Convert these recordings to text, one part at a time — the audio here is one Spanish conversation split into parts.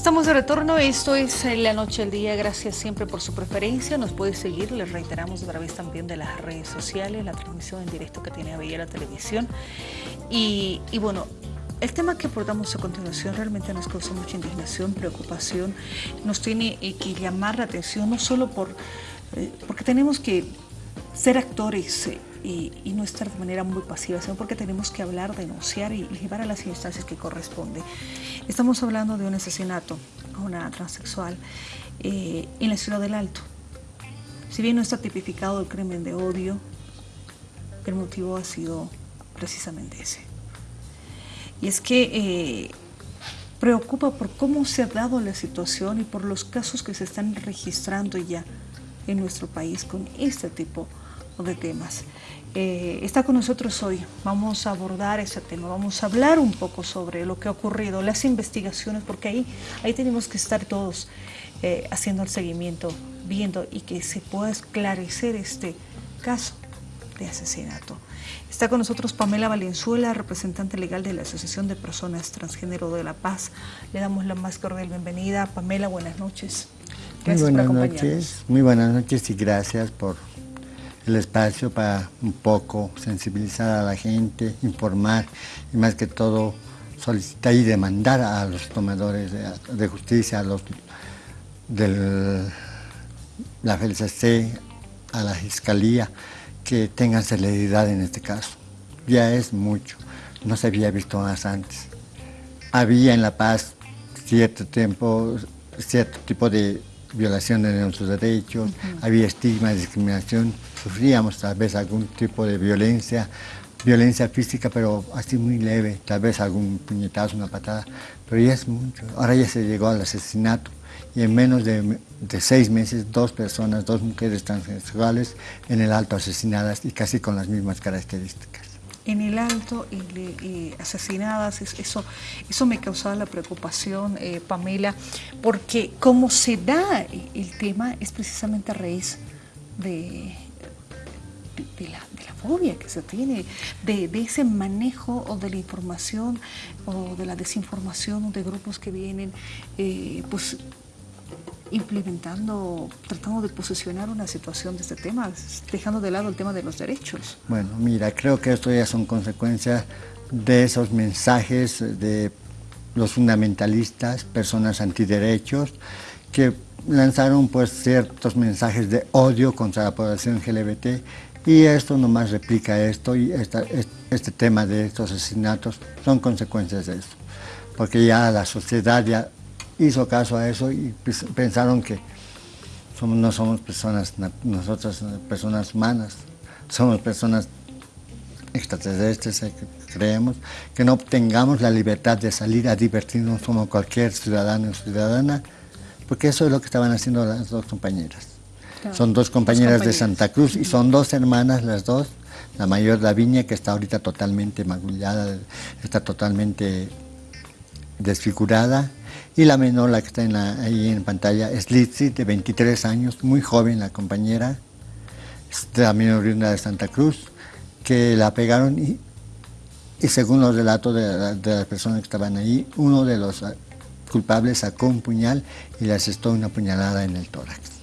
Estamos de retorno, esto es La Noche al Día, gracias siempre por su preferencia, nos puede seguir, les reiteramos a través también de las redes sociales, la transmisión en directo que tiene Avella la televisión. Y, bueno, el tema que abordamos a continuación realmente nos causa mucha indignación, preocupación, nos tiene eh, que llamar la atención no solo por, eh, porque tenemos que ser actores eh, y, no estar de manera muy pasiva, sino porque tenemos que hablar, denunciar y llevar a las instancias que corresponde. Estamos hablando de un asesinato a una transexual eh, en la ciudad del Alto. Si bien no está tipificado el crimen de odio, el motivo ha sido precisamente ese. Y es que eh, preocupa por cómo se ha dado la situación y por los casos que se están registrando ya en nuestro país con este tipo de temas. Eh, está con nosotros hoy. Vamos a abordar ese tema, vamos a hablar un poco sobre lo que ha ocurrido, las investigaciones, porque ahí, ahí tenemos que estar todos eh, haciendo el seguimiento, viendo y que se pueda esclarecer este caso de asesinato. Está con nosotros Pamela Valenzuela, representante legal de la Asociación de Personas Transgénero de La Paz. Le damos la más cordial bienvenida. Pamela, buenas noches. Gracias muy buenas noches, muy buenas noches y gracias por el espacio para un poco sensibilizar a la gente, informar y más que todo solicitar y demandar a los tomadores de, justicia, a los de la FLCC, a la Fiscalía, que tengan celeridad en este caso. Ya es mucho, no se había visto más antes. Había en La Paz cierto tiempo, cierto tipo de violación de nuestros derechos, había estigma, discriminación, sufríamos tal vez algún tipo de violencia, violencia física, pero así muy leve, tal vez algún puñetazo, una patada, pero ya es mucho. Ahora ya se llegó al asesinato y en menos de, seis meses dos personas, dos mujeres transexuales en el alto asesinadas y casi con las mismas características en el alto y, asesinadas, eso, eso me causaba la preocupación, eh, Pamela, porque como se da el tema es precisamente a raíz de, de, la, fobia que se tiene, de, ese manejo o de la información o de la desinformación de grupos que vienen, eh, pues implementando, tratando de posicionar una situación de este tema, dejando de lado el tema de los derechos. Bueno, mira, creo que esto ya son consecuencias de esos mensajes de los fundamentalistas, personas antiderechos, que lanzaron pues ciertos mensajes de odio contra la población LGBT y esto nomás replica esto y este tema de estos asesinatos son consecuencias de eso, porque ya la sociedad ya hizo caso a eso y pensaron que no somos personas, nosotras personas humanas, somos personas extraterrestres, eh, creemos, que no tengamos la libertad de salir a divertirnos como cualquier ciudadano o ciudadana, porque eso es lo que estaban haciendo las dos compañeras. Son dos compañeras, de Santa Cruz y son dos hermanas las dos, la mayor Davinia que está ahorita totalmente magullada, está totalmente desfigurada, y la menor, la que está ahí en pantalla, es Lizzie, de 23 años, muy joven la compañera, también oriunda de Santa Cruz, que la pegaron y, según los relatos de, las personas que estaban ahí, uno de los culpables sacó un puñal y le asestó una puñalada en el tórax.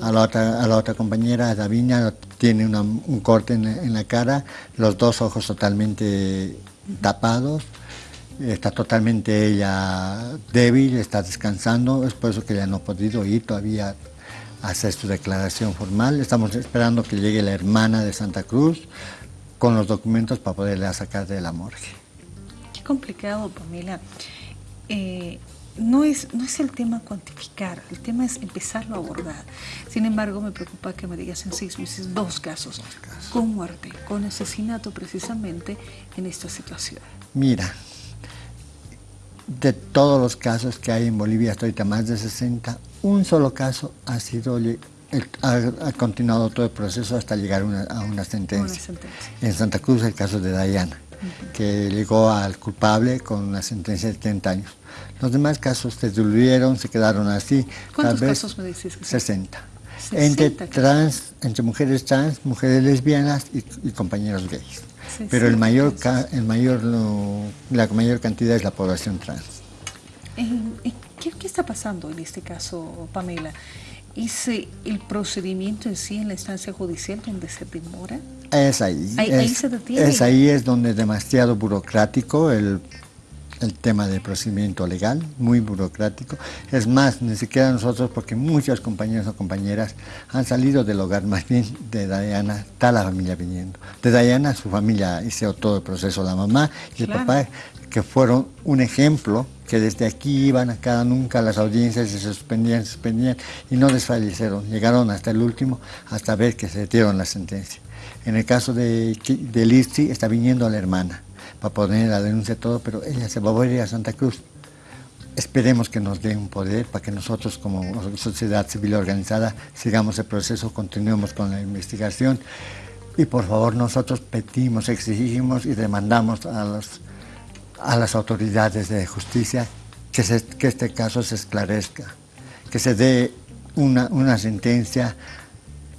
A la, otra, a la otra compañera, Davinia, tiene un corte en la cara, los dos ojos totalmente tapados, está totalmente ella débil, está descansando, es por eso que ya no ha podido ir todavía a hacer su declaración formal. Estamos esperando que llegue la hermana de Santa Cruz con los documentos para poderla sacar de la morgue. Qué complicado, Pamela. Eh, no es, no es el tema cuantificar, el tema es empezarlo a abordar. Sin embargo, me preocupa que me digas en seis meses dos casos, dos casos. con muerte, con asesinato precisamente en esta situación. Mira, de todos los casos que hay en Bolivia, hasta ahorita más de 60, un solo caso ha sido ha, continuado todo el proceso hasta llegar a una sentencia. En Santa Cruz el caso de Dayana, que llegó al culpable con una sentencia de 30 años. Los demás casos se diluyeron, se quedaron así. ¿Cuántos casos me dices? 60. entre, trans, entre mujeres trans, mujeres lesbianas y compañeros gays pero el mayor, el mayor, la mayor cantidad es la población trans. ¿Qué, ¿Qué, está pasando en este caso, Pamela? ¿Es el procedimiento en sí en la instancia judicial donde se demora? Es ahí. Ahí, es, ahí se detiene. Es ahí es donde es demasiado burocrático el, el tema del procedimiento legal, muy burocrático. Es más, ni siquiera nosotros, porque muchos compañeros o compañeras han salido del hogar, más bien de Diana, está la familia viniendo. De Diana, su familia hizo todo el proceso, la mamá y el papá, que fueron un ejemplo que desde aquí iban a cada nunca las audiencias se suspendían, se suspendían y no desfallecieron. Llegaron hasta el último hasta ver que se dieron la sentencia. En el caso de, de está viniendo la hermana para poner la denuncia todo, pero ella se va a ir a Santa Cruz. Esperemos que nos dé un poder para que nosotros como sociedad civil organizada sigamos el proceso, continuemos con la investigación y por favor nosotros pedimos, exigimos y demandamos a los a las autoridades de justicia que, que este caso se esclarezca, que se dé una, una, sentencia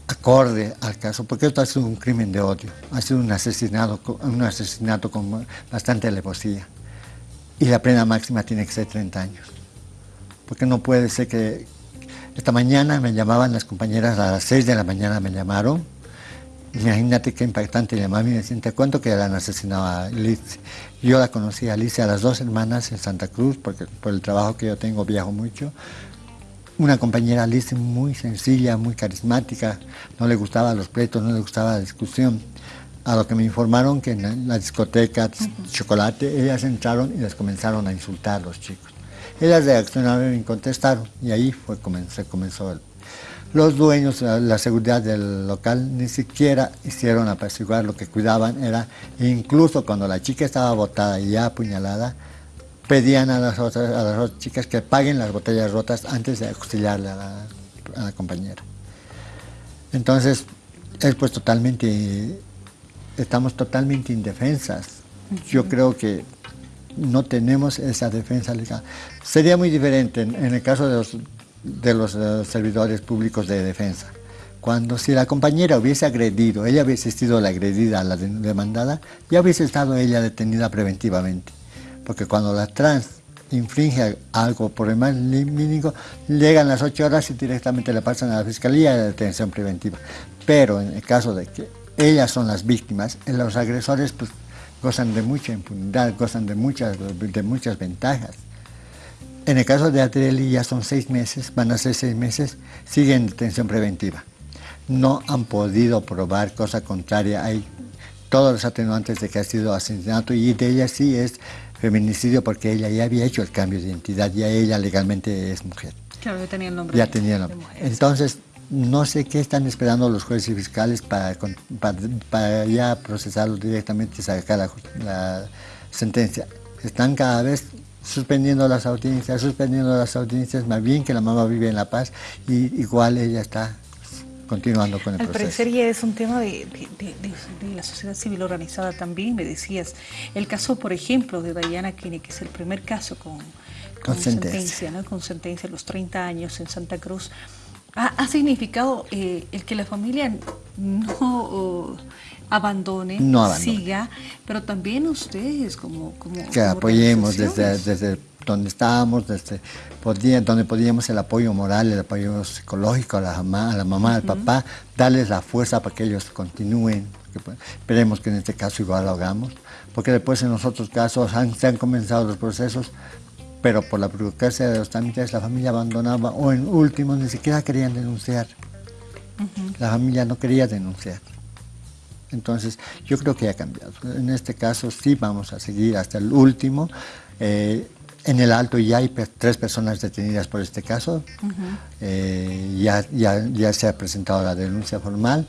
acorde al caso, porque esto ha sido un crimen de odio, ha sido un asesinato, un asesinato con bastante alevosía. Y la pena máxima tiene que ser 30 años. Porque no puede ser que... Esta mañana me llamaban las compañeras, a las 6 de la mañana me llamaron, Imagínate qué impactante llamar y me decían, te cuento que la han asesinado a Liz. Yo la conocí a Liz a las dos hermanas en Santa Cruz, porque por el trabajo que yo tengo viajo mucho. Una compañera Liz muy sencilla, muy carismática, no le gustaba los pleitos, no le gustaba la discusión. A lo que me informaron que en la discoteca Chocolate, ellas entraron y les comenzaron a insultar a los chicos. Ellas reaccionaron y contestaron, y ahí fue, se comenzó el los dueños, la seguridad del local, ni siquiera hicieron apaciguar, lo que cuidaban era, incluso cuando la chica estaba botada y ya apuñalada, pedían a las otras, a las otras chicas que paguen las botellas rotas antes de auxiliarle a la, compañera. Entonces, es pues totalmente, estamos totalmente indefensas. Yo creo que no tenemos esa defensa legal. Sería muy diferente en el caso de los de los eh, servidores públicos de defensa. Cuando si la compañera hubiese agredido, ella hubiese sido la agredida, la demandada, ya hubiese estado ella detenida preventivamente. Porque cuando la trans infringe algo por el más mínimo, llegan las ocho horas y directamente le pasan a la fiscalía de detención preventiva. Pero en el caso de que ellas son las víctimas, los agresores pues, gozan de mucha impunidad, gozan de muchas, de muchas ventajas. En el caso de Adrieli ya son seis meses, van a ser seis meses, siguen en detención preventiva. No han podido probar cosa contraria. Hay todos los atenuantes de que ha sido asesinato y de ella sí es feminicidio porque ella ya había hecho el cambio de identidad, ya ella legalmente es mujer. Claro, ya tenía el nombre. Ya tenía el nombre. Entonces, no sé qué están esperando los jueces y fiscales para, para, ya procesarlo directamente y sacar la, la sentencia. Están cada vez suspendiendo las audiencias, suspendiendo las audiencias, más bien que la mamá vive en La Paz y igual ella está continuando con el Al proceso. Parecer ya es un tema de, la sociedad civil organizada también, me decías. El caso, por ejemplo, de Diana Kine, que es el primer caso con, con, sentencia, ¿no? con sentencia a los 30 años en Santa Cruz, ha, significado eh, el que la familia no abandone, siga, pero también ustedes como... como que apoyemos desde, desde donde estábamos, desde podía, donde podíamos el apoyo moral, el apoyo psicológico a la mamá, a la mamá, al papá, darles la fuerza para que ellos continúen. Pues, esperemos que en este caso igual lo hagamos, porque después en los otros casos han, se han comenzado los procesos, pero por la burocracia de los trámites la familia abandonaba o en último ni siquiera querían denunciar. La familia no quería denunciar. Entonces, yo creo que ha cambiado. En este caso sí vamos a seguir hasta el último. Eh, en el Alto ya hay tres personas detenidas por este caso. Eh, ya, ya, ya, se ha presentado la denuncia formal.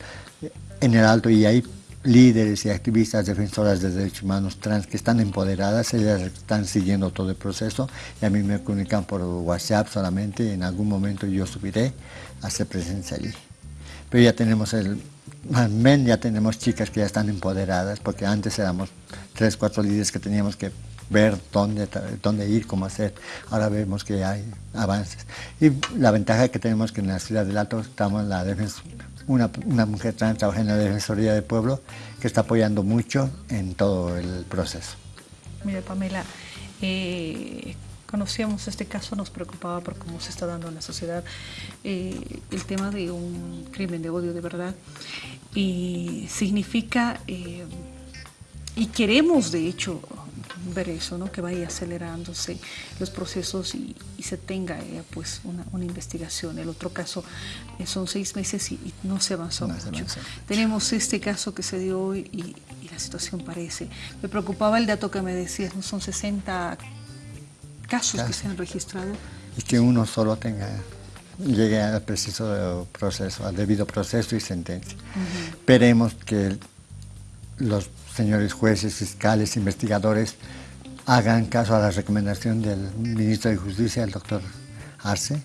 En el Alto ya hay líderes y activistas defensoras de derechos humanos trans que están empoderadas, ellas están siguiendo todo el proceso y a mí me comunican por WhatsApp solamente, en algún momento yo subiré a hacer presencia allí. Pero ya tenemos el, men ya tenemos chicas que ya están empoderadas, porque antes éramos tres, cuatro líderes que teníamos que ver dónde, dónde ir, cómo hacer. Ahora vemos que hay avances. Y la ventaja que tenemos que en la ciudad del Alto estamos la una, una mujer trans trabaja en la Defensoría del Pueblo que está apoyando mucho en todo el proceso. Mira, Pamela, eh, conocíamos este caso nos preocupaba por cómo se está dando en la sociedad eh, el tema de un crimen de odio de verdad y significa eh, y queremos de hecho ver eso, ¿no? que vaya acelerándose los procesos y, se tenga eh, pues una, investigación. El otro caso son seis meses y, no se avanzó mucho. Tenemos este caso que se dio hoy y, la situación parece. Me preocupaba el dato que me decías, ¿no? son 60 casos que se han registrado. Y que uno solo tenga, llegue al preciso proceso, al debido proceso y sentencia. Esperemos que los señores jueces, fiscales, investigadores hagan caso a la recomendación del ministro de Justicia, el doctor Arce,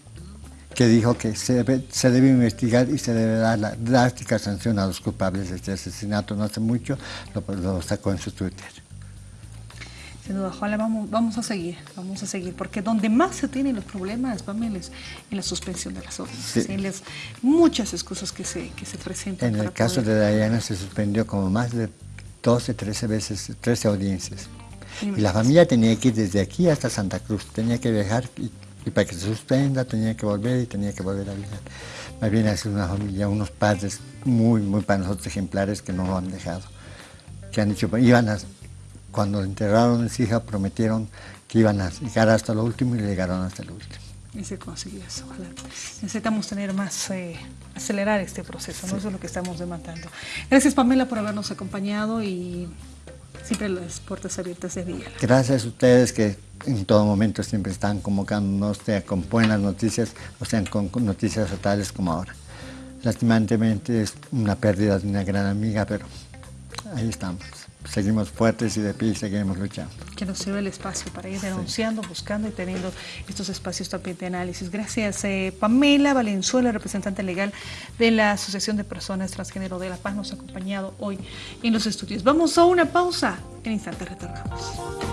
que dijo que se debe, investigar y se debe dar la drástica sanción a los culpables de este asesinato. No hace mucho lo, lo sacó en su Twitter. Sin duda, ojalá vamos, vamos a seguir, vamos a seguir, porque donde más se tienen los problemas, Pamela, es en la suspensión de las órdenes, en las muchas excusas que se, que se presentan. En el caso de Diana se suspendió como más de 12, 13 veces, 13 audiencias. Y la familia tenía que ir desde aquí hasta Santa Cruz, tenía que viajar y, para que se suspenda tenía que volver y tenía que volver a viajar. Más bien es una familia, unos padres muy, muy para nosotros ejemplares que no lo han dejado, que han dicho, iban a cuando enterraron a su hija prometieron que iban a llegar hasta lo último y llegaron hasta lo último. Y se consiguió eso, Necesitamos tener más, eh, acelerar este proceso, ¿no? Eso es lo que estamos demandando. Gracias Pamela por habernos acompañado y siempre las puertas abiertas de día. Gracias a ustedes que en todo momento siempre están convocándonos, sea con buenas noticias o sean con, noticias fatales como ahora. Lastimantemente es una pérdida de una gran amiga, pero ahí estamos seguimos fuertes y de pie y seguimos luchando. Que nos sirve el espacio para ir denunciando, buscando y teniendo estos espacios también de análisis. Gracias, eh, Pamela Valenzuela, representante legal de la Asociación de Personas Transgénero de La Paz, nos ha acompañado hoy en los estudios. Vamos a una pausa, en instante retornamos.